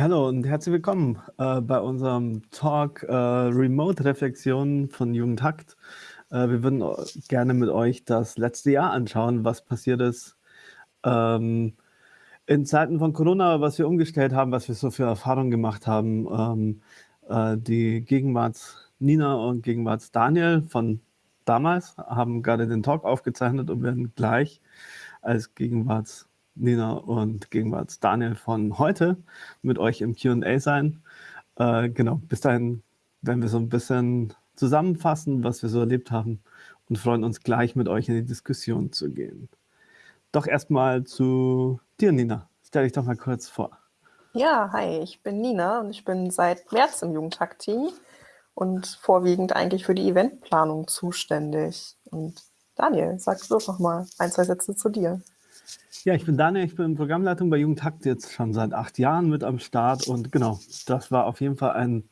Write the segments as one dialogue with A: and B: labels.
A: Hallo und herzlich willkommen äh, bei unserem Talk äh, Remote Reflexion von Jugendhakt. Äh, wir würden gerne mit euch das letzte Jahr anschauen, was passiert ist ähm, in Zeiten von Corona, was wir umgestellt haben, was wir so für Erfahrungen gemacht haben. Ähm, äh, die Gegenwarts Nina und Gegenwarts Daniel von damals haben gerade den Talk aufgezeichnet und werden gleich als Gegenwarts Nina und Gegenwarts Daniel von heute mit euch im Q&A sein. Äh, genau, bis dahin werden wir so ein bisschen zusammenfassen, was wir so erlebt haben und freuen uns gleich mit euch in die Diskussion zu gehen. Doch erstmal zu dir, Nina. Stell dich doch mal kurz vor.
B: Ja, hi, ich bin Nina und ich bin seit März im Jugendtag-Team und vorwiegend eigentlich für die Eventplanung zuständig. Und Daniel, sag du doch mal ein, zwei Sätze zu dir.
A: Ja, ich bin Daniel, ich bin Programmleitung bei Jugendhakt jetzt schon seit acht Jahren mit am Start und genau, das war auf jeden Fall ein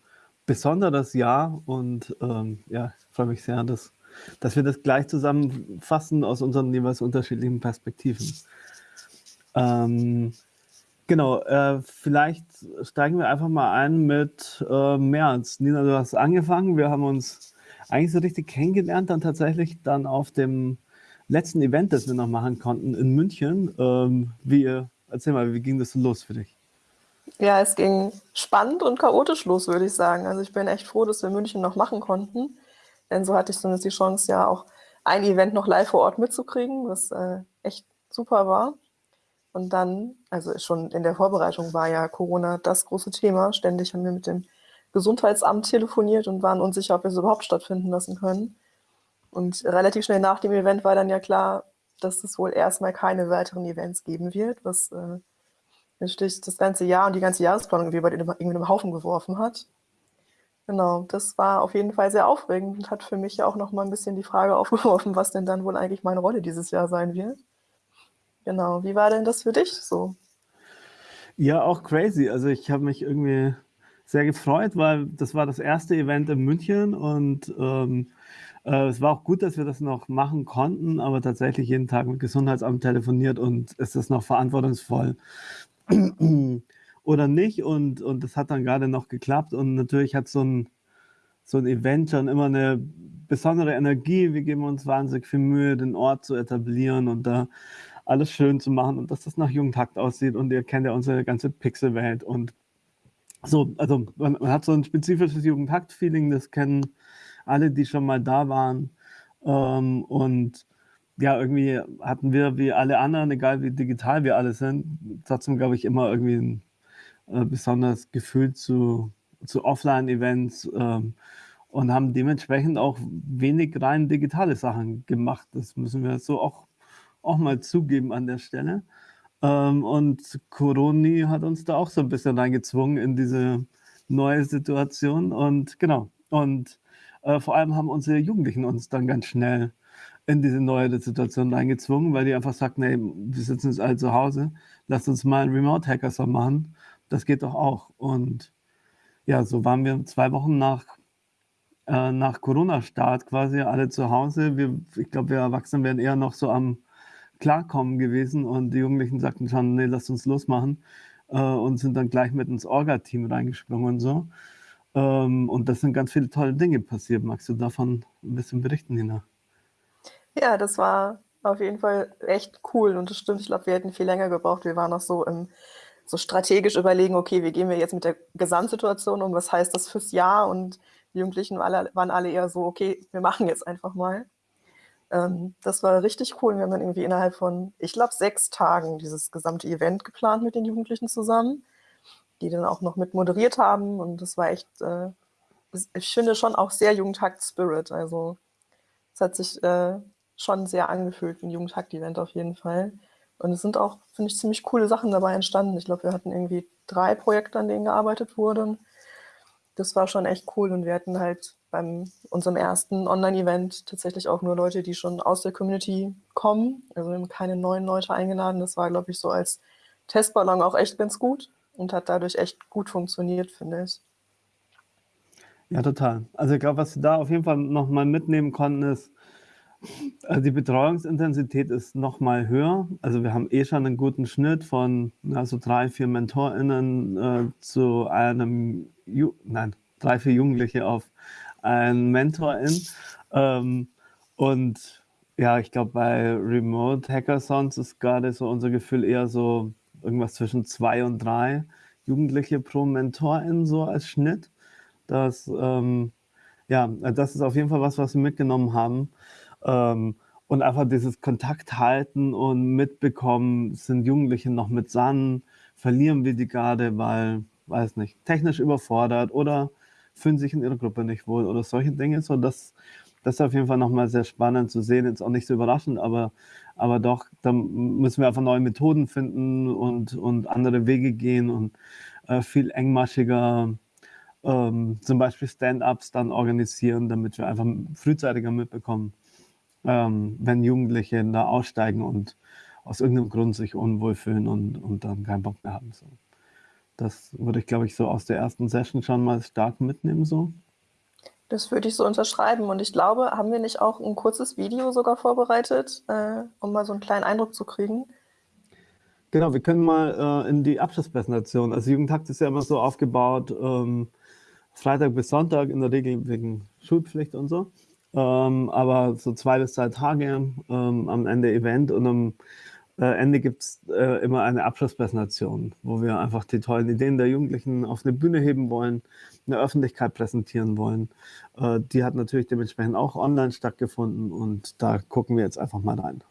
A: besonderes Jahr und ähm, ja, ich freue mich sehr, dass, dass wir das gleich zusammenfassen aus unseren jeweils unterschiedlichen Perspektiven. Ähm, genau, äh, vielleicht steigen wir einfach mal ein mit äh, März. Nina, du hast angefangen, wir haben uns eigentlich so richtig kennengelernt, dann tatsächlich dann auf dem letzten Event, das wir noch machen konnten in München. Ähm, wie, erzähl mal, wie ging das los für dich?
B: Ja, es ging spannend und chaotisch los, würde ich sagen. Also ich bin echt froh, dass wir München noch machen konnten. Denn so hatte ich zumindest die Chance, ja auch ein Event noch live vor Ort mitzukriegen, was äh, echt super war. Und dann, also schon in der Vorbereitung war ja Corona das große Thema. Ständig haben wir mit dem Gesundheitsamt telefoniert und waren unsicher, ob wir es überhaupt stattfinden lassen können. Und relativ schnell nach dem Event war dann ja klar, dass es wohl erstmal keine weiteren Events geben wird, was äh, natürlich das ganze Jahr und die ganze Jahresplanung irgendwie über den Haufen geworfen hat. Genau, das war auf jeden Fall sehr aufregend und hat für mich auch noch mal ein bisschen die Frage aufgeworfen, was denn dann wohl eigentlich meine Rolle dieses Jahr sein wird. Genau, wie war denn das für dich so?
A: Ja, auch crazy. Also ich habe mich irgendwie sehr gefreut, weil das war das erste Event in München und ähm, äh, es war auch gut, dass wir das noch machen konnten, aber tatsächlich jeden Tag mit Gesundheitsamt telefoniert und ist das noch verantwortungsvoll oder nicht? Und, und das hat dann gerade noch geklappt und natürlich hat so ein, so ein Event schon immer eine besondere Energie. Wir geben uns wahnsinnig viel Mühe, den Ort zu etablieren und da alles schön zu machen und dass das nach Jugendtakt aussieht und ihr kennt ja unsere ganze Pixelwelt und so, also man, man hat so ein spezifisches Jugendtakt-Feeling, das kennen alle, die schon mal da waren. Ähm, und ja, irgendwie hatten wir wie alle anderen, egal wie digital wir alle sind, trotzdem, glaube ich, immer irgendwie ein äh, besonderes Gefühl zu, zu Offline-Events ähm, und haben dementsprechend auch wenig rein digitale Sachen gemacht. Das müssen wir so auch, auch mal zugeben an der Stelle. Ähm, und Coroni hat uns da auch so ein bisschen reingezwungen in diese neue Situation. Und genau, und äh, vor allem haben unsere Jugendlichen uns dann ganz schnell in diese neue Situation eingezwungen, weil die einfach sagten, nee, wir sitzen jetzt alle zu Hause, lasst uns mal einen Remote-Hackathon machen. Das geht doch auch. Und ja, so waren wir zwei Wochen nach, äh, nach Corona-Start quasi alle zu Hause. Wir, ich glaube, wir Erwachsenen wären eher noch so am Klarkommen gewesen und die Jugendlichen sagten schon, nee, lasst uns losmachen äh, und sind dann gleich mit ins Orga-Team reingesprungen und so. Ähm, und das sind ganz viele tolle Dinge passiert. Magst du davon ein bisschen berichten, Nina?
B: Ja, das war auf jeden Fall echt cool und das stimmt. Ich glaube, wir hätten viel länger gebraucht. Wir waren noch so im so strategisch überlegen, okay, wie gehen wir jetzt mit der Gesamtsituation um? Was heißt das fürs Jahr? Und die Jugendlichen waren alle eher so, okay, wir machen jetzt einfach mal. Ähm, das war richtig cool. Wir haben dann irgendwie innerhalb von, ich glaube, sechs Tagen dieses gesamte Event geplant mit den Jugendlichen zusammen die dann auch noch mit moderiert haben. Und das war echt, äh, ich finde schon auch sehr Jugendhakt-Spirit. Also es hat sich äh, schon sehr angefühlt, ein Jugendhakt-Event auf jeden Fall. Und es sind auch, finde ich, ziemlich coole Sachen dabei entstanden. Ich glaube, wir hatten irgendwie drei Projekte, an denen gearbeitet wurde. Das war schon echt cool. Und wir hatten halt bei unserem ersten Online-Event tatsächlich auch nur Leute, die schon aus der Community kommen. Also wir haben keine neuen Leute eingeladen. Das war, glaube ich, so als Testballon auch echt ganz gut und hat dadurch echt gut funktioniert, finde ich.
A: Ja, total. Also ich glaube, was wir da auf jeden Fall nochmal mitnehmen konnten, ist, Also die Betreuungsintensität ist noch mal höher. Also wir haben eh schon einen guten Schnitt von also drei, vier MentorInnen äh, zu einem, Ju nein, drei, vier Jugendliche auf einen Mentorin. Ähm, und ja, ich glaube, bei Remote Hackathons ist gerade so unser Gefühl eher so irgendwas zwischen zwei und drei Jugendliche pro Mentorin so als Schnitt. Das, ähm, ja, das ist auf jeden Fall was, was wir mitgenommen haben. Ähm, und einfach dieses Kontakt halten und mitbekommen, sind Jugendliche noch mit San, verlieren wir die gerade, weil, weiß nicht, technisch überfordert oder fühlen sich in ihrer Gruppe nicht wohl oder solche Dinge. So, das, das ist auf jeden Fall nochmal sehr spannend zu sehen. Jetzt auch nicht so überraschend, aber, aber doch, da müssen wir einfach neue Methoden finden und, und andere Wege gehen und äh, viel engmaschiger ähm, zum Beispiel Stand-ups dann organisieren, damit wir einfach frühzeitiger mitbekommen, ähm, wenn Jugendliche da aussteigen und aus irgendeinem Grund sich unwohl fühlen und, und dann keinen Bock mehr haben. So. Das würde ich, glaube ich, so aus der ersten Session schon mal stark mitnehmen. So.
B: Das würde ich so unterschreiben. Und ich glaube, haben wir nicht auch ein kurzes Video sogar vorbereitet, äh, um mal so einen kleinen Eindruck zu kriegen?
A: Genau, wir können mal äh, in die Abschlusspräsentation. Also Jugendtakt ist ja immer so aufgebaut, ähm, Freitag bis Sonntag, in der Regel wegen Schulpflicht und so. Ähm, aber so zwei bis drei Tage ähm, am Ende Event und am Ende gibt es äh, immer eine Abschlusspräsentation, wo wir einfach die tollen Ideen der Jugendlichen auf eine Bühne heben wollen, in der Öffentlichkeit präsentieren wollen. Äh, die hat natürlich dementsprechend auch online stattgefunden und da gucken wir jetzt einfach mal rein.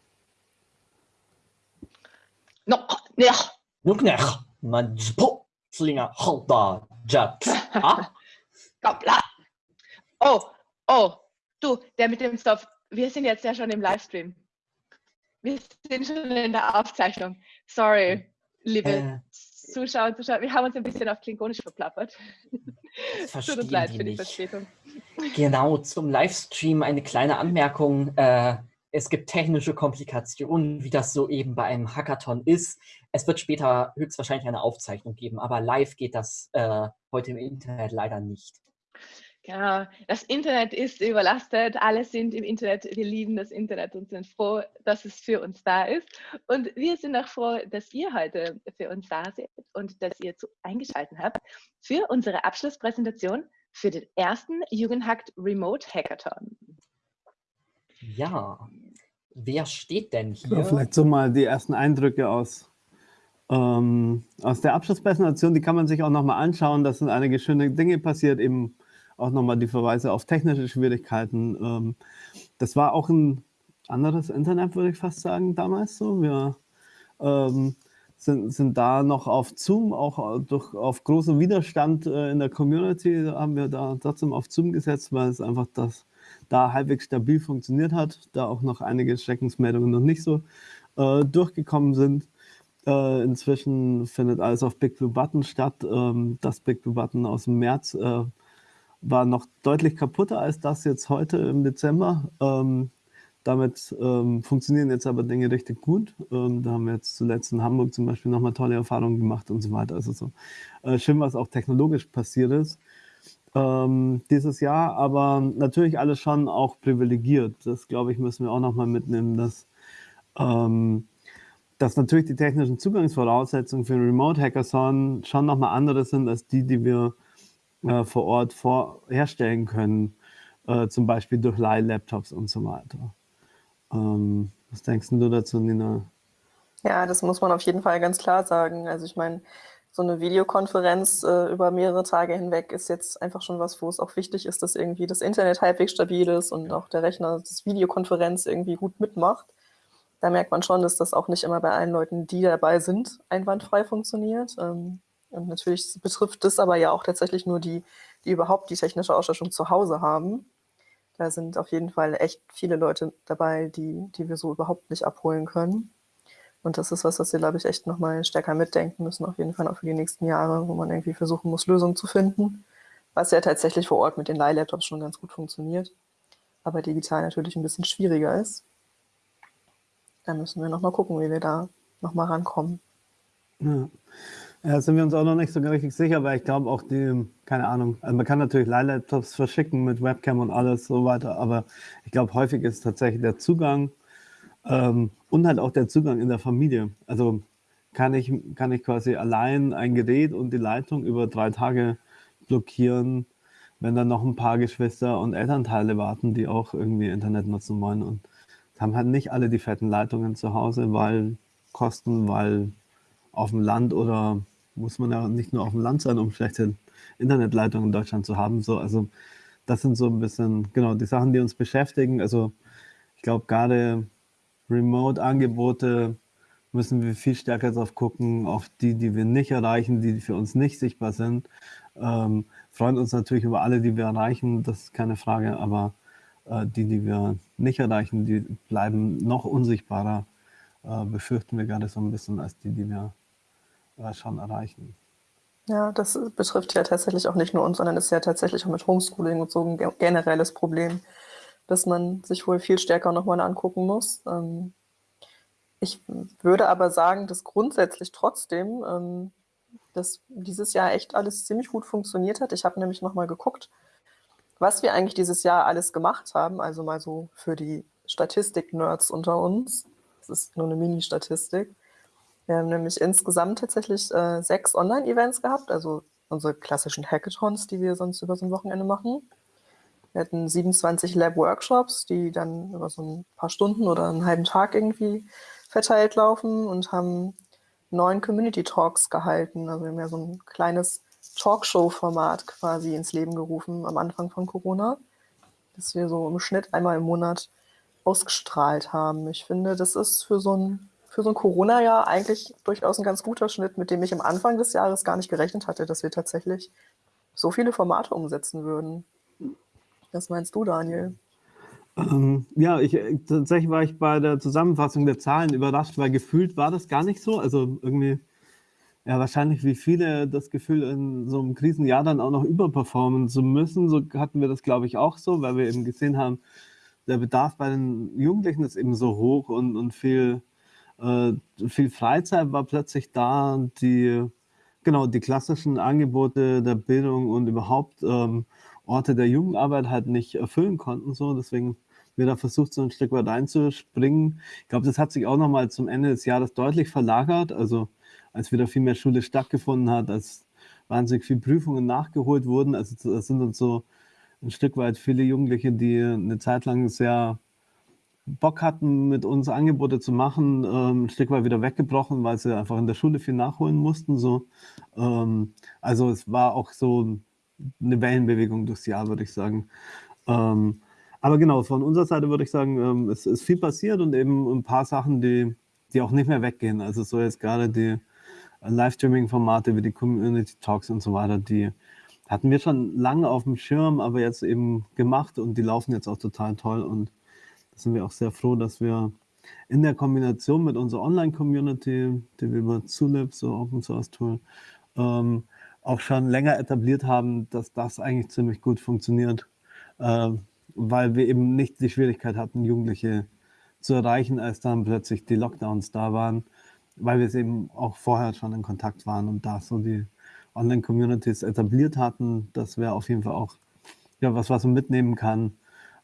C: Noch nicht. Noch nicht. Majpo, Slinger, Halda, Jat. Koppla. Oh, oh, du, der mit dem Stoff. Wir sind jetzt ja schon im Livestream. Wir sind schon in der Aufzeichnung. Sorry, liebe äh, Zuschauer und Zuschauer. Wir haben uns ein bisschen auf Klingonisch verplappert.
D: Tut uns leid für die. Verspätung. Genau, zum Livestream eine kleine Anmerkung. Äh, es gibt technische Komplikationen, wie das so eben bei einem Hackathon ist. Es wird später höchstwahrscheinlich eine Aufzeichnung geben, aber live geht das äh, heute im Internet leider nicht.
C: Genau, das Internet ist überlastet, alle sind im Internet, wir lieben das Internet und sind froh, dass es für uns da ist. Und wir sind auch froh, dass ihr heute für uns da seid und dass ihr zu, eingeschaltet habt für unsere Abschlusspräsentation für den ersten Jugendhackt Remote Hackathon.
D: Ja, wer steht denn hier?
A: Ja, vielleicht so mal die ersten Eindrücke aus, ähm, aus der Abschlusspräsentation, die kann man sich auch nochmal anschauen. Da sind einige schöne Dinge passiert, eben auch nochmal die Verweise auf technische Schwierigkeiten. Ähm, das war auch ein anderes Internet, würde ich fast sagen, damals so. Wir ähm, sind, sind da noch auf Zoom, auch durch, auf großen Widerstand äh, in der Community haben wir da trotzdem auf Zoom gesetzt, weil es einfach das da halbwegs stabil funktioniert hat, da auch noch einige Schreckensmeldungen noch nicht so äh, durchgekommen sind. Äh, inzwischen findet alles auf Big Blue Button statt. Ähm, das Big Blue Button aus dem März äh, war noch deutlich kaputter als das jetzt heute im Dezember. Ähm, damit ähm, funktionieren jetzt aber Dinge richtig gut. Ähm, da haben wir jetzt zuletzt in Hamburg zum Beispiel nochmal tolle Erfahrungen gemacht und so weiter. Also so äh, schön, was auch technologisch passiert ist ähm, dieses Jahr, aber natürlich alles schon auch privilegiert. Das, glaube ich, müssen wir auch nochmal mitnehmen, dass, ähm, dass natürlich die technischen Zugangsvoraussetzungen für ein Remote Hackathon schon nochmal andere sind als die, die wir äh, vor Ort vor herstellen können, äh, zum Beispiel durch Leih-Laptops und so weiter. Ähm, was denkst du dazu, Nina?
B: Ja, das muss man auf jeden Fall ganz klar sagen. Also ich meine, so eine Videokonferenz äh, über mehrere Tage hinweg ist jetzt einfach schon was, wo es auch wichtig ist, dass irgendwie das Internet halbwegs stabil ist und auch der Rechner das Videokonferenz irgendwie gut mitmacht. Da merkt man schon, dass das auch nicht immer bei allen Leuten, die dabei sind, einwandfrei funktioniert. Ähm, und natürlich betrifft das aber ja auch tatsächlich nur die, die überhaupt die technische Ausstattung zu Hause haben. Da sind auf jeden Fall echt viele Leute dabei, die, die wir so überhaupt nicht abholen können. Und das ist was, was wir, glaube ich, echt nochmal stärker mitdenken müssen, auf jeden Fall auch für die nächsten Jahre, wo man irgendwie versuchen muss, Lösungen zu finden. Was ja tatsächlich vor Ort mit den Leihlaptops schon ganz gut funktioniert, aber digital natürlich ein bisschen schwieriger ist. Da müssen wir nochmal gucken, wie wir da nochmal rankommen.
A: Ja. Ja, sind wir uns auch noch nicht so richtig sicher, weil ich glaube auch die, keine Ahnung, also man kann natürlich Leihlaptops verschicken mit Webcam und alles so weiter, aber ich glaube häufig ist tatsächlich der Zugang ähm, und halt auch der Zugang in der Familie. Also kann ich, kann ich quasi allein ein Gerät und die Leitung über drei Tage blockieren, wenn dann noch ein paar Geschwister und Elternteile warten, die auch irgendwie Internet nutzen wollen und haben halt nicht alle die fetten Leitungen zu Hause, weil Kosten, weil auf dem Land oder muss man ja nicht nur auf dem Land sein, um schlechte Internetleitungen in Deutschland zu haben. So, also das sind so ein bisschen, genau, die Sachen, die uns beschäftigen. Also ich glaube, gerade Remote-Angebote müssen wir viel stärker darauf gucken, auf die, die wir nicht erreichen, die für uns nicht sichtbar sind. Ähm, freuen uns natürlich über alle, die wir erreichen, das ist keine Frage, aber äh, die, die wir nicht erreichen, die bleiben noch unsichtbarer, äh, befürchten wir gerade so ein bisschen, als die, die wir äh, schon erreichen.
B: Ja, das betrifft ja tatsächlich auch nicht nur uns, sondern ist ja tatsächlich auch mit Homeschooling und so ein generelles Problem, dass man sich wohl viel stärker nochmal angucken muss. Ähm, ich würde aber sagen, dass grundsätzlich trotzdem, ähm, dass dieses Jahr echt alles ziemlich gut funktioniert hat. Ich habe nämlich nochmal geguckt, was wir eigentlich dieses Jahr alles gemacht haben, also mal so für die Statistik-Nerds unter uns. Das ist nur eine Mini-Statistik. Wir haben nämlich insgesamt tatsächlich äh, sechs Online-Events gehabt, also unsere klassischen Hackathons, die wir sonst über so ein Wochenende machen. Wir hatten 27 Lab-Workshops, die dann über so ein paar Stunden oder einen halben Tag irgendwie verteilt laufen und haben neun Community-Talks gehalten. Also wir haben ja so ein kleines Talkshow-Format quasi ins Leben gerufen am Anfang von Corona, das wir so im Schnitt einmal im Monat ausgestrahlt haben. Ich finde, das ist für so ein für so ein Corona-Jahr eigentlich durchaus ein ganz guter Schnitt, mit dem ich am Anfang des Jahres gar nicht gerechnet hatte, dass wir tatsächlich so viele Formate umsetzen würden. Was meinst du, Daniel?
A: Ähm, ja, ich, tatsächlich war ich bei der Zusammenfassung der Zahlen überrascht, weil gefühlt war das gar nicht so. Also irgendwie, ja, wahrscheinlich wie viele das Gefühl, in so einem Krisenjahr dann auch noch überperformen zu müssen. So hatten wir das, glaube ich, auch so, weil wir eben gesehen haben, der Bedarf bei den Jugendlichen ist eben so hoch und, und viel äh, viel Freizeit war plötzlich da, die, genau, die klassischen Angebote der Bildung und überhaupt ähm, Orte der Jugendarbeit halt nicht erfüllen konnten. So. Deswegen wir da versucht, so ein Stück weit einzuspringen. Ich glaube, das hat sich auch nochmal zum Ende des Jahres deutlich verlagert. Also als wieder viel mehr Schule stattgefunden hat, als wahnsinnig viele Prüfungen nachgeholt wurden. Also das sind uns so ein Stück weit viele Jugendliche, die eine Zeit lang sehr Bock hatten, mit uns Angebote zu machen, ähm, ein Stück weit wieder weggebrochen, weil sie einfach in der Schule viel nachholen mussten. So. Ähm, also es war auch so eine Wellenbewegung durchs Jahr, würde ich sagen. Ähm, aber genau, von unserer Seite würde ich sagen, ähm, es ist viel passiert und eben ein paar Sachen, die, die auch nicht mehr weggehen. Also so jetzt gerade die Livestreaming-Formate wie die Community Talks und so weiter, die hatten wir schon lange auf dem Schirm, aber jetzt eben gemacht und die laufen jetzt auch total toll und sind wir auch sehr froh, dass wir in der Kombination mit unserer Online-Community, die wir über Zulip, so Open Source Tool, ähm, auch schon länger etabliert haben, dass das eigentlich ziemlich gut funktioniert, äh, weil wir eben nicht die Schwierigkeit hatten, Jugendliche zu erreichen, als dann plötzlich die Lockdowns da waren, weil wir es eben auch vorher schon in Kontakt waren und da so die Online-Communities etabliert hatten. Das wäre auf jeden Fall auch ja, was, was man mitnehmen kann,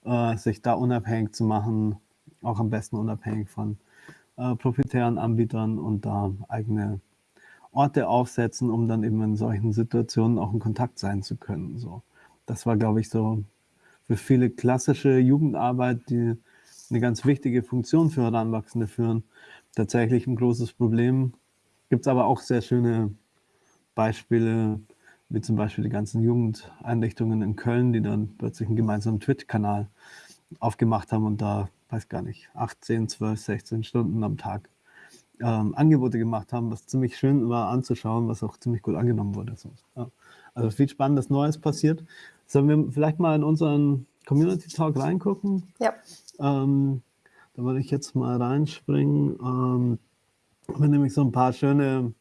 A: äh, sich da unabhängig zu machen, auch am besten unabhängig von äh, proprietären Anbietern und da eigene Orte aufsetzen, um dann eben in solchen Situationen auch in Kontakt sein zu können. So. Das war, glaube ich, so für viele klassische Jugendarbeit, die eine ganz wichtige Funktion für Heranwachsende führen, tatsächlich ein großes Problem. Gibt es aber auch sehr schöne Beispiele, wie zum Beispiel die ganzen Jugendeinrichtungen in Köln, die dann plötzlich einen gemeinsamen Twitch-Kanal aufgemacht haben und da, weiß gar nicht, 18, 12, 16 Stunden am Tag ähm, Angebote gemacht haben, was ziemlich schön war anzuschauen, was auch ziemlich gut angenommen wurde. So, ja. Also viel Spannendes Neues passiert. Sollen wir vielleicht mal in unseren Community Talk reingucken?
B: Ja.
A: Ähm, da würde ich jetzt mal reinspringen. Ähm, wir nämlich so ein paar schöne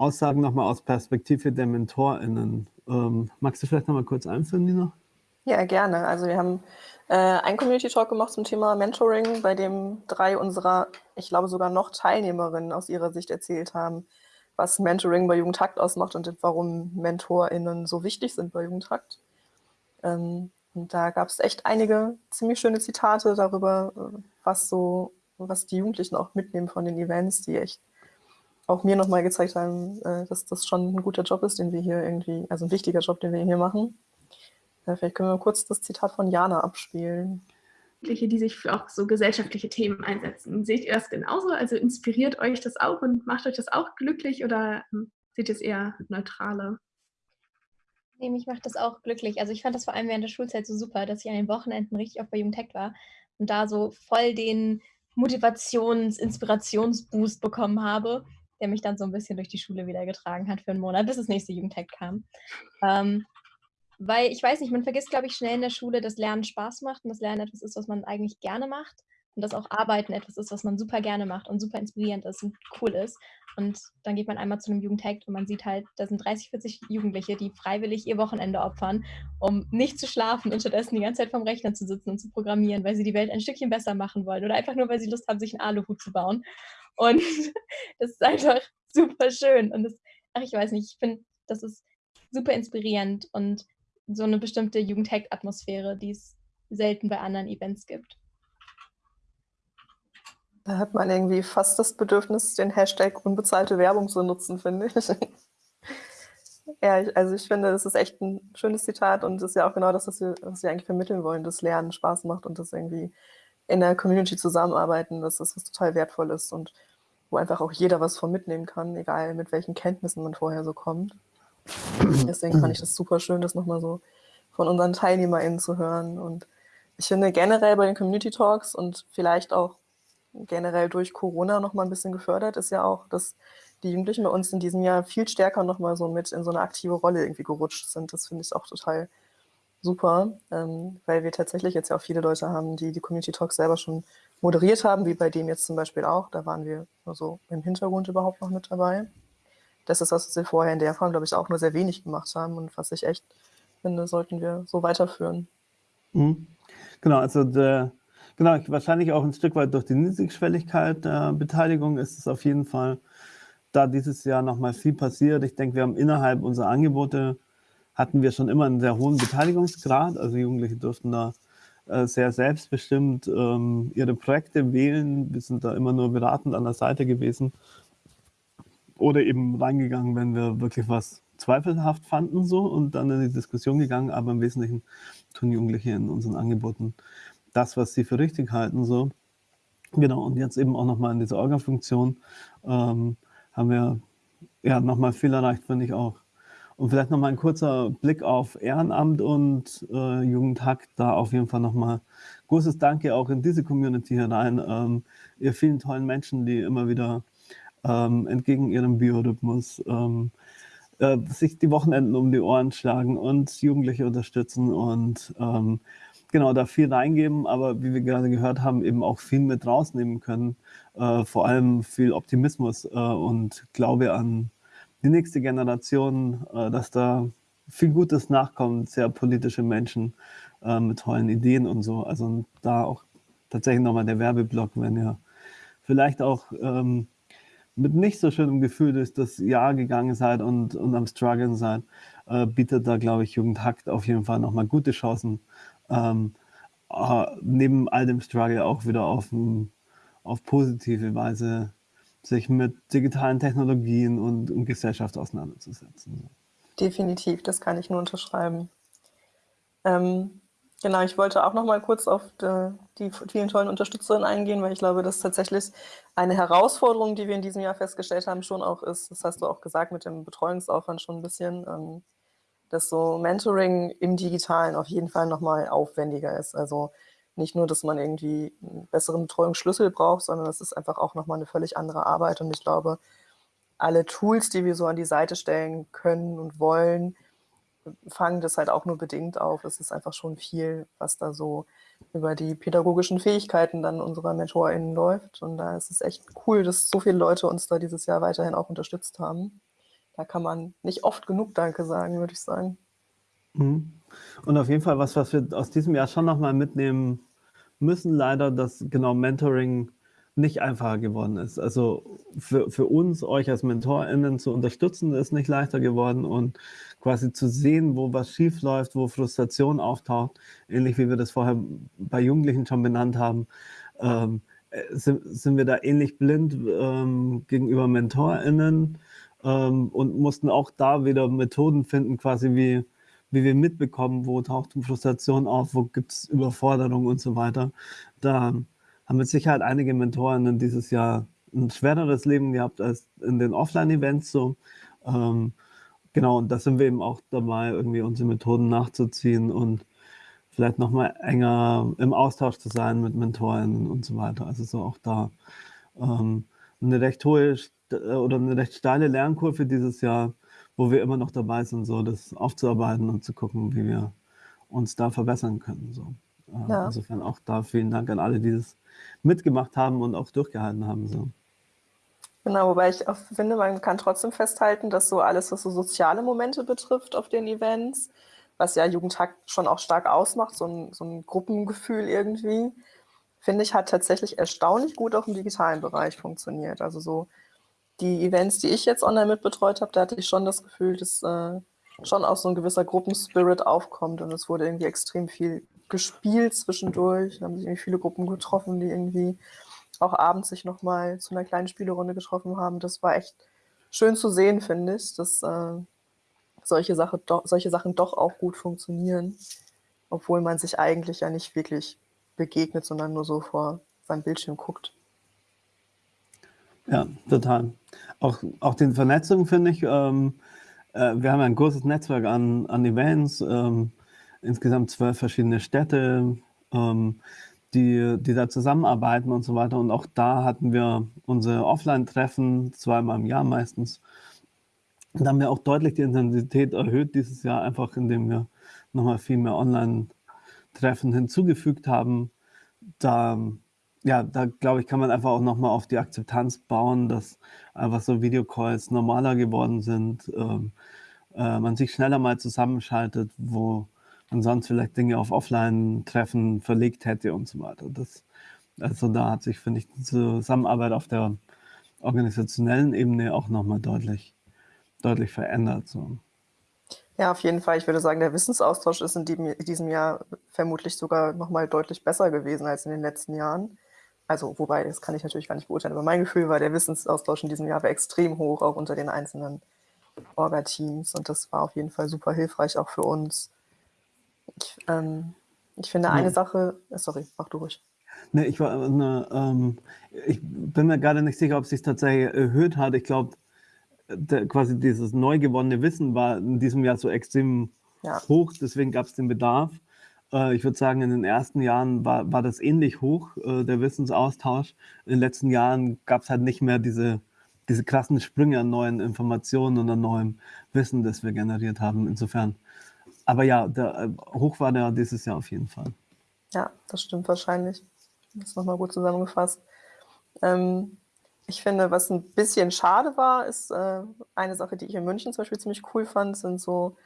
A: Aussagen nochmal aus Perspektive der MentorInnen. Ähm, magst du vielleicht nochmal kurz einführen, Nina?
B: Ja, gerne. Also wir haben äh, einen Community-Talk gemacht zum Thema Mentoring, bei dem drei unserer, ich glaube sogar noch Teilnehmerinnen aus ihrer Sicht erzählt haben, was Mentoring bei Jugendhakt ausmacht und warum MentorInnen so wichtig sind bei Jugendhakt. Ähm, und da gab es echt einige ziemlich schöne Zitate darüber, äh, was so, was die Jugendlichen auch mitnehmen von den Events, die echt auch mir nochmal gezeigt haben, äh, dass das schon ein guter Job ist, den wir hier irgendwie, also ein wichtiger Job, den wir hier machen. Äh, vielleicht können wir kurz das Zitat von Jana abspielen.
E: die sich für auch so gesellschaftliche Themen einsetzen. Seht ihr das genauso? Also inspiriert euch das auch und macht euch das auch glücklich oder ähm, seht ihr es eher neutraler?
F: Nee, mich macht das auch glücklich. Also ich fand das vor allem während der Schulzeit so super, dass ich an den Wochenenden richtig oft bei Jugendtech war und da so voll den Motivations-, Inspirationsboost bekommen habe, der mich dann so ein bisschen durch die Schule wieder getragen hat für einen Monat, bis das nächste Jugendtech kam. Ähm, weil ich weiß nicht, man vergisst, glaube ich, schnell in der Schule, dass Lernen Spaß macht und dass Lernen etwas ist, was man eigentlich gerne macht und dass auch Arbeiten etwas ist, was man super gerne macht und super inspirierend ist und cool ist. Und dann geht man einmal zu einem Jugendhack und man sieht halt, da sind 30, 40 Jugendliche, die freiwillig ihr Wochenende opfern, um nicht zu schlafen und stattdessen die ganze Zeit vorm Rechner zu sitzen und zu programmieren, weil sie die Welt ein Stückchen besser machen wollen oder einfach nur, weil sie Lust haben, sich einen Aluhut zu bauen. Und das ist einfach super schön. Und das, ach, ich weiß nicht, ich finde, das ist super inspirierend und so eine bestimmte Jugendhack-Atmosphäre, die es selten bei anderen Events gibt.
B: Da hat man irgendwie fast das Bedürfnis, den Hashtag unbezahlte Werbung zu nutzen, finde ich. ja, also ich finde, das ist echt ein schönes Zitat und das ist ja auch genau das, was wir, was wir eigentlich vermitteln wollen, dass Lernen Spaß macht und das irgendwie in der Community zusammenarbeiten, dass das was total wertvoll ist und wo einfach auch jeder was von mitnehmen kann, egal mit welchen Kenntnissen man vorher so kommt. Deswegen fand ich das super schön, das nochmal so von unseren TeilnehmerInnen zu hören. Und ich finde generell bei den Community Talks und vielleicht auch generell durch Corona noch mal ein bisschen gefördert, ist ja auch, dass die Jugendlichen bei uns in diesem Jahr viel stärker noch mal so mit in so eine aktive Rolle irgendwie gerutscht sind. Das finde ich auch total super, ähm, weil wir tatsächlich jetzt ja auch viele Leute haben, die die Community Talks selber schon moderiert haben, wie bei dem jetzt zum Beispiel auch. Da waren wir nur so im Hintergrund überhaupt noch mit dabei. Das ist, was wir vorher in der Form, glaube ich, auch nur sehr wenig gemacht haben und was ich echt finde, sollten wir so weiterführen.
A: Mhm. Genau, also der, Genau, wahrscheinlich auch ein Stück weit durch die Niedrigschwelligkeit der Beteiligung ist es auf jeden Fall da dieses Jahr nochmal viel passiert. Ich denke, wir haben innerhalb unserer Angebote hatten wir schon immer einen sehr hohen Beteiligungsgrad. Also Jugendliche durften da äh, sehr selbstbestimmt ähm, ihre Projekte wählen. Wir sind da immer nur beratend an der Seite gewesen oder eben reingegangen, wenn wir wirklich was zweifelhaft fanden so und dann in die Diskussion gegangen. Aber im Wesentlichen tun Jugendliche in unseren Angeboten das, was sie für richtig halten. So. Genau, und jetzt eben auch nochmal in dieser Orga-Funktion ähm, haben wir ja nochmal viel erreicht, finde ich auch. Und vielleicht nochmal ein kurzer Blick auf Ehrenamt und äh, Jugendhack. Da auf jeden Fall nochmal großes Danke auch in diese Community hinein. Ähm, ihr vielen tollen Menschen, die immer wieder ähm, entgegen ihrem Biorhythmus ähm, äh, sich die Wochenenden um die Ohren schlagen und Jugendliche unterstützen und ähm, genau, da viel reingeben, aber wie wir gerade gehört haben, eben auch viel mit rausnehmen können. Äh, vor allem viel Optimismus äh, und Glaube an die nächste Generation, äh, dass da viel Gutes nachkommt, sehr politische Menschen äh, mit tollen Ideen und so. Also da auch tatsächlich nochmal der Werbeblock, wenn ihr vielleicht auch ähm, mit nicht so schönem Gefühl durch das Jahr gegangen seid und, und am Struggeln seid, äh, bietet da, glaube ich, Jugendhackt auf jeden Fall nochmal gute Chancen, ähm, äh, neben all dem Struggle auch wieder auf, auf positive Weise sich mit digitalen Technologien und, und Gesellschaft auseinanderzusetzen.
B: Definitiv, das kann ich nur unterschreiben. Ähm, genau, ich wollte auch noch mal kurz auf die, die vielen tollen Unterstützerinnen eingehen, weil ich glaube, dass tatsächlich eine Herausforderung, die wir in diesem Jahr festgestellt haben, schon auch ist, das hast du auch gesagt, mit dem Betreuungsaufwand schon ein bisschen, ähm, dass so Mentoring im Digitalen auf jeden Fall nochmal aufwendiger ist. Also nicht nur, dass man irgendwie einen besseren Betreuungsschlüssel braucht, sondern das ist einfach auch nochmal eine völlig andere Arbeit. Und ich glaube, alle Tools, die wir so an die Seite stellen können und wollen, fangen das halt auch nur bedingt auf. Es ist einfach schon viel, was da so über die pädagogischen Fähigkeiten dann unserer MentorInnen läuft. Und da ist es echt cool, dass so viele Leute uns da dieses Jahr weiterhin auch unterstützt haben da kann man nicht oft genug Danke sagen, würde ich sagen.
A: Mhm. Und auf jeden Fall was, was wir aus diesem Jahr schon nochmal mitnehmen müssen, leider, dass genau Mentoring nicht einfacher geworden ist. Also für, für uns, euch als MentorInnen zu unterstützen, ist nicht leichter geworden und quasi zu sehen, wo was schief läuft, wo Frustration auftaucht, ähnlich wie wir das vorher bei Jugendlichen schon benannt haben, ähm, sind, sind wir da ähnlich blind ähm, gegenüber MentorInnen ähm, und mussten auch da wieder Methoden finden, quasi wie, wie wir mitbekommen, wo taucht Frustration auf, wo gibt es Überforderung und so weiter. Da haben mit Sicherheit einige Mentoren dieses Jahr ein schwereres Leben gehabt als in den Offline-Events so. Ähm, genau, und da sind wir eben auch dabei, irgendwie unsere Methoden nachzuziehen und vielleicht nochmal enger im Austausch zu sein mit Mentoren und so weiter. Also so auch da ähm, eine recht hohe oder eine recht steile Lernkurve dieses Jahr, wo wir immer noch dabei sind, so das aufzuarbeiten und zu gucken, wie wir uns da verbessern können. So. Äh, ja. Insofern auch da vielen Dank an alle, die das mitgemacht haben und auch durchgehalten haben. So.
B: Genau, wobei ich auch finde, man kann trotzdem festhalten, dass so alles, was so soziale Momente betrifft auf den Events, was ja Jugendtag schon auch stark ausmacht, so ein, so ein Gruppengefühl irgendwie, finde ich, hat tatsächlich erstaunlich gut auch im digitalen Bereich funktioniert. Also so die Events, die ich jetzt online mitbetreut habe, da hatte ich schon das Gefühl, dass äh, schon auch so ein gewisser Gruppenspirit aufkommt und es wurde irgendwie extrem viel gespielt zwischendurch. Da haben sich irgendwie viele Gruppen getroffen, die irgendwie auch abends sich nochmal zu einer kleinen Spielerunde getroffen haben. Das war echt schön zu sehen, finde ich, dass äh, solche, Sache do, solche Sachen doch auch gut funktionieren, obwohl man sich eigentlich ja nicht wirklich begegnet, sondern nur so vor seinem Bildschirm guckt.
A: Ja, total. Auch, auch die Vernetzung finde ich, ähm, äh, wir haben ein großes Netzwerk an, an Events, ähm, insgesamt zwölf verschiedene Städte, ähm, die, die da zusammenarbeiten und so weiter. Und auch da hatten wir unsere Offline-Treffen, zweimal im Jahr meistens. Und da haben wir auch deutlich die Intensität erhöht dieses Jahr, einfach indem wir nochmal viel mehr Online-Treffen hinzugefügt haben. Da ja, da glaube ich, kann man einfach auch nochmal auf die Akzeptanz bauen, dass einfach so Videocalls normaler geworden sind, ähm, äh, man sich schneller mal zusammenschaltet, wo man sonst vielleicht Dinge auf Offline-Treffen verlegt hätte und so weiter. Das, also da hat sich, finde ich, die Zusammenarbeit auf der organisationellen Ebene auch nochmal deutlich, deutlich verändert. So.
B: Ja, auf jeden Fall. Ich würde sagen, der Wissensaustausch ist in diesem Jahr vermutlich sogar nochmal deutlich besser gewesen als in den letzten Jahren. Also, wobei, das kann ich natürlich gar nicht beurteilen, aber mein Gefühl war, der Wissensaustausch in diesem Jahr war extrem hoch, auch unter den einzelnen Orga-Teams. Und das war auf jeden Fall super hilfreich, auch für uns. Ich, ähm, ich finde eine ja. Sache, äh, sorry, mach du ruhig.
A: Ne, ich, war, ne, ähm, ich bin mir gerade nicht sicher, ob es sich tatsächlich erhöht hat. Ich glaube, quasi dieses neu gewonnene Wissen war in diesem Jahr so extrem ja. hoch, deswegen gab es den Bedarf. Äh, ich würde sagen, in den ersten Jahren war, war das ähnlich hoch, äh, der Wissensaustausch. In den letzten Jahren gab es halt nicht mehr diese, diese krassen Sprünge an neuen Informationen und an neuem Wissen, das wir generiert haben. Insofern. Aber ja, der, äh, hoch war der dieses Jahr auf jeden Fall.
B: Ja, das stimmt wahrscheinlich. Das ist nochmal gut zusammengefasst. Ähm, ich finde, was ein bisschen schade war, ist äh, eine Sache, die ich in München zum Beispiel ziemlich cool fand, sind so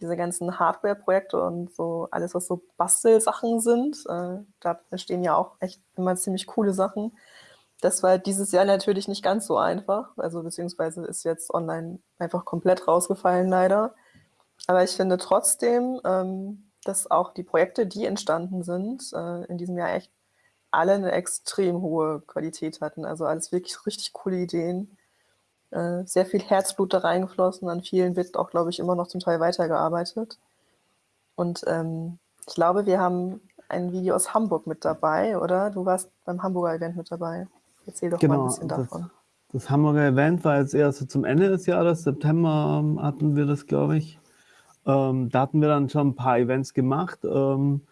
B: diese ganzen Hardware-Projekte und so alles, was so Bastelsachen sind, äh, da entstehen ja auch echt immer ziemlich coole Sachen. Das war dieses Jahr natürlich nicht ganz so einfach, also beziehungsweise ist jetzt online einfach komplett rausgefallen leider. Aber ich finde trotzdem, ähm, dass auch die Projekte, die entstanden sind, äh, in diesem Jahr echt alle eine extrem hohe Qualität hatten. Also alles wirklich richtig coole Ideen. Äh, sehr viel Herzblut da reingeflossen. An vielen wird auch, glaube ich, immer noch zum Teil weitergearbeitet. Und ähm, ich glaube, wir haben ein Video aus Hamburg mit dabei, oder? Du warst beim Hamburger Event mit dabei. Erzähl doch genau, mal ein bisschen davon.
A: Das, das Hamburger Event war jetzt eher so zum Ende des Jahres, September ähm, hatten wir das, glaube ich. Ähm, da hatten wir dann schon ein paar Events gemacht ähm,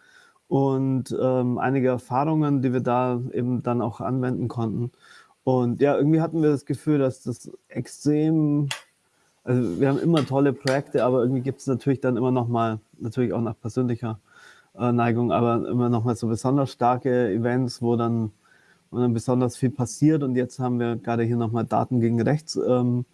A: und ähm, einige Erfahrungen, die wir da eben dann auch anwenden konnten. Und ja, irgendwie hatten wir das Gefühl, dass das extrem, also wir haben immer tolle Projekte, aber irgendwie gibt es natürlich dann immer noch mal, natürlich auch nach persönlicher äh, Neigung, aber immer noch mal so besonders starke Events, wo dann, wo dann besonders viel passiert. Und jetzt haben wir gerade hier noch mal Daten gegen Rechts, ähm,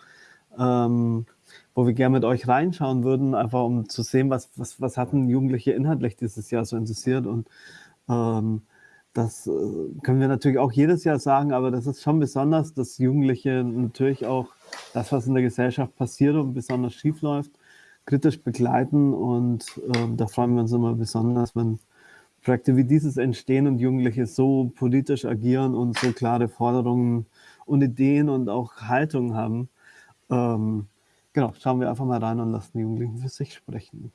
A: ähm, wo wir gerne mit euch reinschauen würden, einfach um zu sehen, was, was, was hatten Jugendliche inhaltlich dieses Jahr so interessiert und ähm, das äh, können wir natürlich auch jedes Jahr sagen, aber das ist schon besonders, dass Jugendliche natürlich auch das, was in der Gesellschaft passiert und besonders schief läuft, kritisch begleiten. Und äh, da freuen wir uns immer besonders, wenn Projekte wie dieses entstehen und Jugendliche so politisch agieren und so klare Forderungen und Ideen und auch Haltung haben. Ähm, genau, schauen wir einfach mal rein und lassen die Jugendlichen für sich sprechen.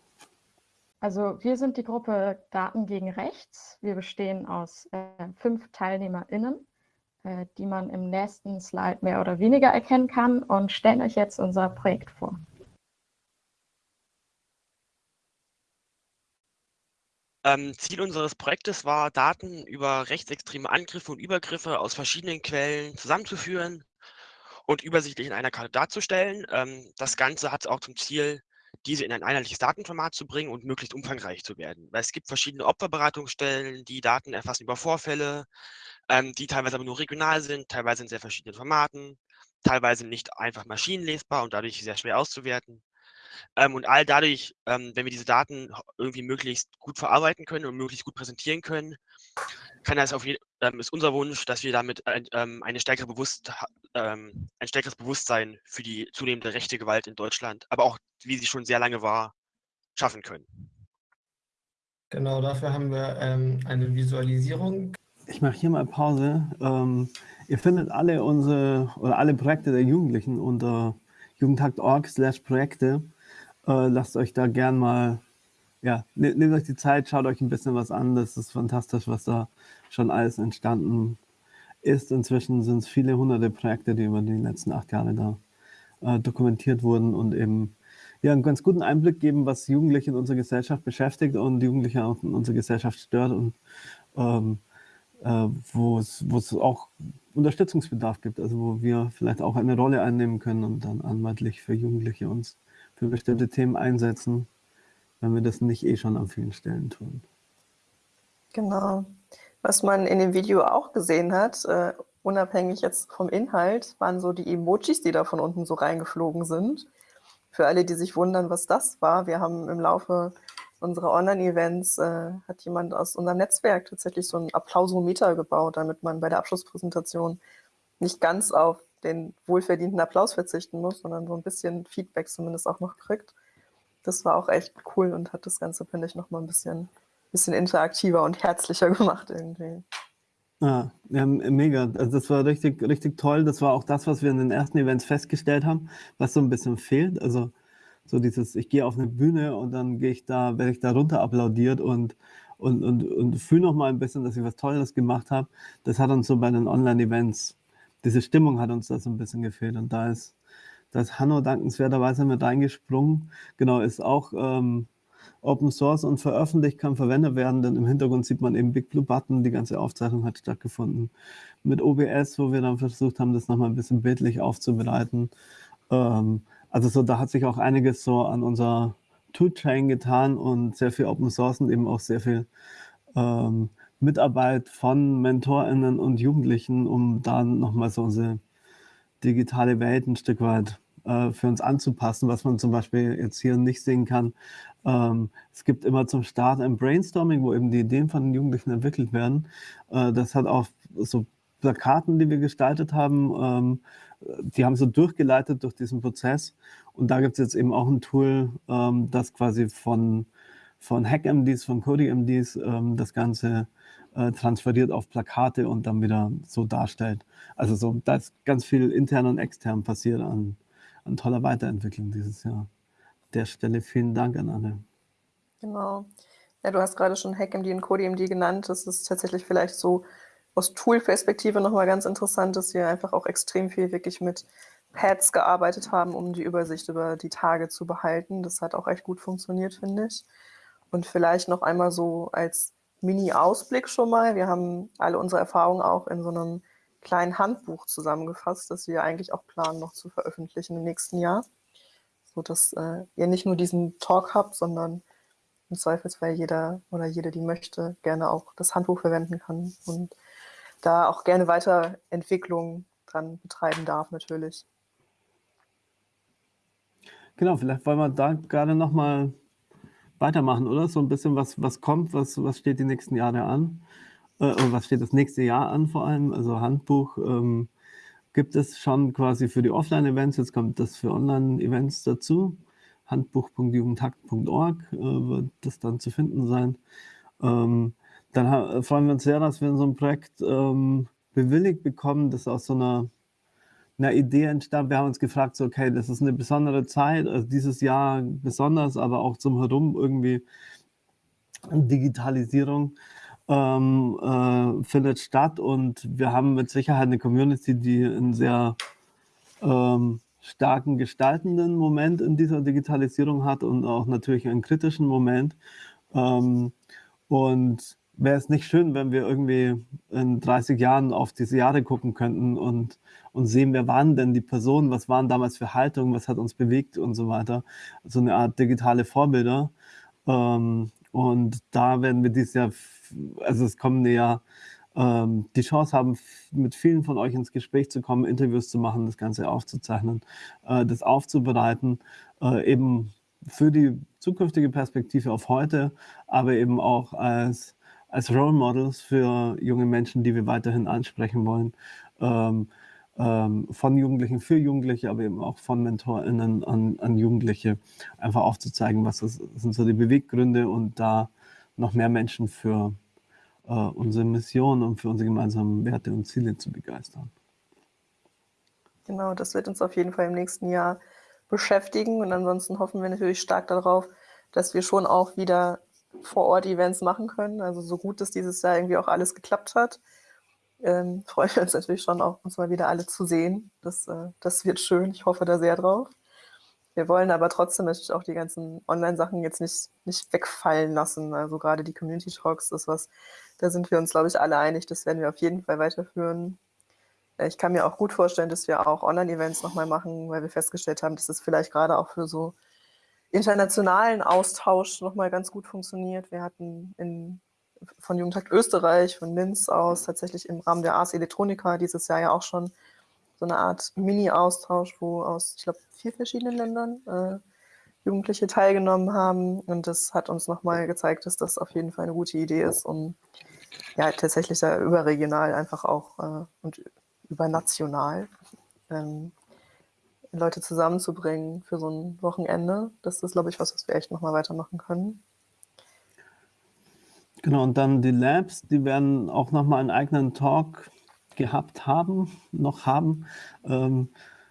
G: Also wir sind die Gruppe Daten gegen Rechts. Wir bestehen aus äh, fünf TeilnehmerInnen, äh, die man im nächsten Slide mehr oder weniger erkennen kann und stellen euch jetzt unser Projekt vor.
H: Ähm, Ziel unseres Projektes war, Daten über rechtsextreme Angriffe und Übergriffe aus verschiedenen Quellen zusammenzuführen und übersichtlich in einer Karte darzustellen. Ähm, das Ganze hat auch zum Ziel, diese in ein einheitliches Datenformat zu bringen und möglichst umfangreich zu werden. Weil es gibt verschiedene Opferberatungsstellen, die Daten erfassen über Vorfälle, ähm, die teilweise aber nur regional sind, teilweise in sehr verschiedenen Formaten, teilweise nicht einfach maschinenlesbar und dadurch sehr schwer auszuwerten. Ähm, und all dadurch, ähm, wenn wir diese Daten irgendwie möglichst gut verarbeiten können und möglichst gut präsentieren können, kann das auf jeden, ähm, ist unser Wunsch, dass wir damit ein, ähm, eine stärkere Bewusst, ähm, ein stärkeres Bewusstsein für die zunehmende rechte Gewalt in Deutschland, aber auch, wie sie schon sehr lange war, schaffen können.
I: Genau, dafür haben wir ähm, eine Visualisierung.
A: Ich mache hier mal Pause. ihr findet alle unsere oder alle Projekte der Jugendlichen unter jugendhakt.org slash Projekte. Äh, lasst euch da gern mal, ja, ne, nehmt euch die Zeit, schaut euch ein bisschen was an. Das ist fantastisch, was da schon alles entstanden ist. Inzwischen sind es viele hunderte Projekte, die über die letzten acht Jahre da äh, dokumentiert wurden und eben ja, einen ganz guten Einblick geben, was Jugendliche in unserer Gesellschaft beschäftigt und Jugendliche auch in unserer Gesellschaft stört und ähm, äh, wo es auch Unterstützungsbedarf gibt, also wo wir vielleicht auch eine Rolle einnehmen können und dann anwaltlich für Jugendliche uns für bestimmte Themen einsetzen, wenn wir das nicht eh schon an vielen Stellen tun.
B: Genau. Was man in dem Video auch gesehen hat, äh, unabhängig jetzt vom Inhalt, waren so die Emojis, die da von unten so reingeflogen sind. Für alle, die sich wundern, was das war, wir haben im Laufe unserer Online-Events, äh, hat jemand aus unserem Netzwerk tatsächlich so einen Applausometer gebaut, damit man bei der Abschlusspräsentation nicht ganz auf den wohlverdienten Applaus verzichten muss, sondern so ein bisschen Feedback zumindest auch noch kriegt. Das war auch echt cool und hat das Ganze, finde ich, noch mal ein bisschen, bisschen interaktiver und herzlicher gemacht irgendwie.
A: Ja, ja, mega. Also das war richtig, richtig toll. Das war auch das, was wir in den ersten Events festgestellt haben, was so ein bisschen fehlt. Also so dieses, ich gehe auf eine Bühne und dann gehe ich da, werde ich da runter applaudiert und, und, und, und fühle noch mal ein bisschen, dass ich was Tolles gemacht habe. Das hat uns so bei den Online-Events diese Stimmung hat uns da so ein bisschen gefehlt. Und da ist, da ist Hanno dankenswerterweise mit reingesprungen. Genau, ist auch ähm, Open Source und veröffentlicht, kann verwendet werden, denn im Hintergrund sieht man eben Big Blue Button. Die ganze Aufzeichnung hat stattgefunden mit OBS, wo wir dann versucht haben, das nochmal ein bisschen bildlich aufzubereiten. Ähm, also so, da hat sich auch einiges so an unserer Toolchain getan und sehr viel Open Source und eben auch sehr viel ähm, Mitarbeit von MentorInnen und Jugendlichen, um da nochmal so unsere digitale Welt ein Stück weit äh, für uns anzupassen, was man zum Beispiel jetzt hier nicht sehen kann. Ähm, es gibt immer zum Start ein Brainstorming, wo eben die Ideen von den Jugendlichen entwickelt werden. Äh, das hat auch so Plakaten, die wir gestaltet haben, ähm, die haben so durchgeleitet durch diesen Prozess. Und da gibt es jetzt eben auch ein Tool, ähm, das quasi von, von HackMDs, von CodyMDs ähm, das Ganze äh, transferiert auf Plakate und dann wieder so darstellt. Also so, da ist ganz viel intern und extern passiert an, an toller Weiterentwicklung dieses Jahr. Der Stelle vielen Dank an Anne.
B: Genau. Ja, du hast gerade schon HackMD und CodeMD genannt. Das ist tatsächlich vielleicht so aus Tool-Perspektive nochmal ganz interessant, dass wir einfach auch extrem viel wirklich mit Pads gearbeitet haben, um die Übersicht über die Tage zu behalten. Das hat auch echt gut funktioniert, finde ich. Und vielleicht noch einmal so als Mini-Ausblick schon mal. Wir haben alle unsere Erfahrungen auch in so einem kleinen Handbuch zusammengefasst, das wir eigentlich auch planen, noch zu veröffentlichen im nächsten Jahr. So dass äh, ihr nicht nur diesen Talk habt, sondern im Zweifelsfall jeder oder jede, die möchte, gerne auch das Handbuch verwenden kann und da auch gerne Weiterentwicklung dran betreiben darf, natürlich.
A: Genau, vielleicht wollen wir da gerade nochmal weitermachen, oder? So ein bisschen, was, was kommt, was, was steht die nächsten Jahre an. Äh, was steht das nächste Jahr an vor allem? Also Handbuch ähm, gibt es schon quasi für die Offline-Events, jetzt kommt das für Online-Events dazu. Handbuch.jugendhakt.org äh, wird das dann zu finden sein. Ähm, dann freuen wir uns sehr, dass wir in so einem Projekt ähm, bewilligt bekommen, das aus so einer, einer Idee entstammt. Wir haben uns gefragt, so, okay, das ist eine besondere Zeit, also dieses Jahr besonders, aber auch zum Herum irgendwie Digitalisierung ähm, äh, findet statt und wir haben mit Sicherheit eine Community, die einen sehr ähm, starken gestaltenden Moment in dieser Digitalisierung hat und auch natürlich einen kritischen Moment. Ähm, und wäre es nicht schön, wenn wir irgendwie in 30 Jahren auf diese Jahre gucken könnten und, und sehen, wer waren denn die Personen, was waren damals für Haltungen, was hat uns bewegt und so weiter. So eine Art digitale Vorbilder. Ähm, und da werden wir dieses Jahr, also das kommende Jahr, ähm, die Chance haben, mit vielen von euch ins Gespräch zu kommen, Interviews zu machen, das Ganze aufzuzeichnen, äh, das aufzubereiten, äh, eben für die zukünftige Perspektive auf heute, aber eben auch als, als Role Models für junge Menschen, die wir weiterhin ansprechen wollen. Ähm, ähm, von Jugendlichen für Jugendliche, aber eben auch von MentorInnen an, an Jugendliche, einfach aufzuzeigen, was das, sind so die Beweggründe und da noch mehr Menschen für äh, unsere Mission und für unsere gemeinsamen Werte und Ziele zu begeistern.
B: Genau, das wird uns auf jeden Fall im nächsten Jahr beschäftigen und ansonsten hoffen wir natürlich stark darauf, dass wir schon auch wieder vor Ort Events machen können. Also so gut dass dieses Jahr irgendwie auch alles geklappt hat ähm, freuen wir uns natürlich schon auch, uns mal wieder alle zu sehen. Das, äh, das wird schön. Ich hoffe da sehr drauf. Wir wollen aber trotzdem natürlich auch die ganzen Online-Sachen jetzt nicht, nicht wegfallen lassen. Also gerade die Community Talks ist was, da sind wir uns, glaube ich, alle einig. Das werden wir auf jeden Fall weiterführen. Äh, ich kann mir auch gut vorstellen, dass wir auch Online-Events nochmal machen, weil wir festgestellt haben, dass es vielleicht gerade auch für so internationalen Austausch nochmal ganz gut funktioniert. Wir hatten in von Jugendtakt Österreich, von Linz aus, tatsächlich im Rahmen der Ars Electronica dieses Jahr ja auch schon so eine Art Mini-Austausch, wo aus, ich glaube, vier verschiedenen Ländern äh, Jugendliche teilgenommen haben. Und das hat uns nochmal gezeigt, dass das auf jeden Fall eine gute Idee ist, um ja tatsächlich da überregional einfach auch äh, und übernational ähm, Leute zusammenzubringen für so ein Wochenende. Das ist, glaube ich, was, was wir echt nochmal weitermachen können.
A: Genau, und dann die Labs, die werden auch nochmal einen eigenen Talk gehabt haben, noch haben. Ähm,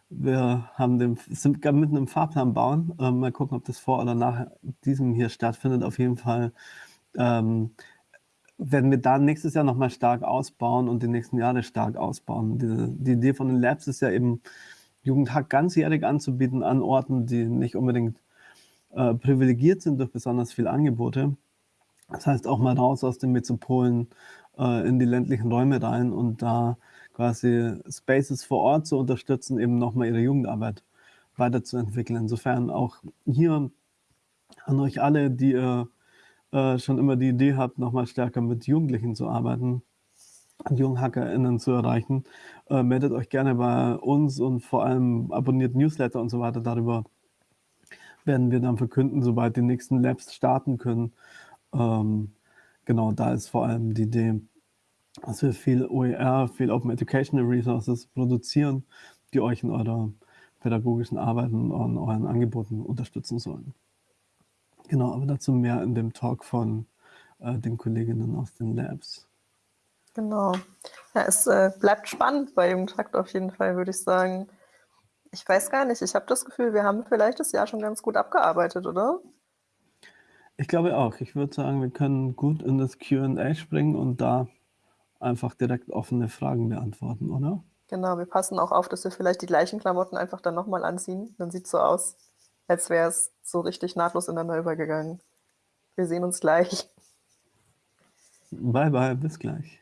A: wir haben den, sind mitten im Fahrplan bauen. Ähm, mal gucken, ob das vor oder nach diesem hier stattfindet. Auf jeden Fall ähm, werden wir da nächstes Jahr nochmal stark ausbauen und die nächsten Jahre stark ausbauen. Die, die Idee von den Labs ist ja eben, Jugendhack ganzjährig anzubieten an Orten, die nicht unbedingt äh, privilegiert sind durch besonders viele Angebote das heißt auch mal raus aus den Metropolen äh, in die ländlichen Räume rein und da quasi Spaces vor Ort zu unterstützen, eben nochmal ihre Jugendarbeit weiterzuentwickeln. Insofern auch hier an euch alle, die ihr äh, schon immer die Idee habt, nochmal stärker mit Jugendlichen zu arbeiten, JunghackerInnen zu erreichen, äh, meldet euch gerne bei uns und vor allem abonniert Newsletter und so weiter. Darüber werden wir dann verkünden, sobald die nächsten Labs starten können. Ähm, genau, da ist vor allem die Idee, dass wir viel OER, viel Open Educational Resources produzieren, die euch in eurer pädagogischen Arbeit und euren Angeboten unterstützen sollen. Genau, aber dazu mehr in dem Talk von äh, den Kolleginnen aus den Labs.
B: Genau. Ja, es äh, bleibt spannend bei Jugendtakt auf jeden Fall, würde ich sagen. Ich weiß gar nicht, ich habe das Gefühl, wir haben vielleicht das Jahr schon ganz gut abgearbeitet, oder?
A: Ich glaube auch. Ich würde sagen, wir können gut in das Q&A springen und da einfach direkt offene Fragen beantworten, oder?
B: Genau, wir passen auch auf, dass wir vielleicht die gleichen Klamotten einfach dann nochmal anziehen. Dann sieht es so aus, als wäre es so richtig nahtlos ineinander übergegangen. Wir sehen uns gleich.
A: Bye, bye, bis gleich.